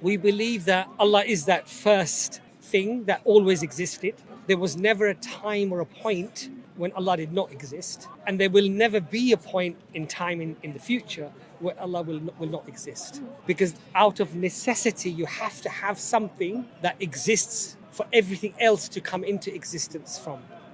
We believe that Allah is that first thing that always existed. There was never a time or a point when Allah did not exist, and there will never be a point in time in, in the future where Allah will not, will not exist. Because out of necessity, you have to have something that exists for everything else to come into existence from.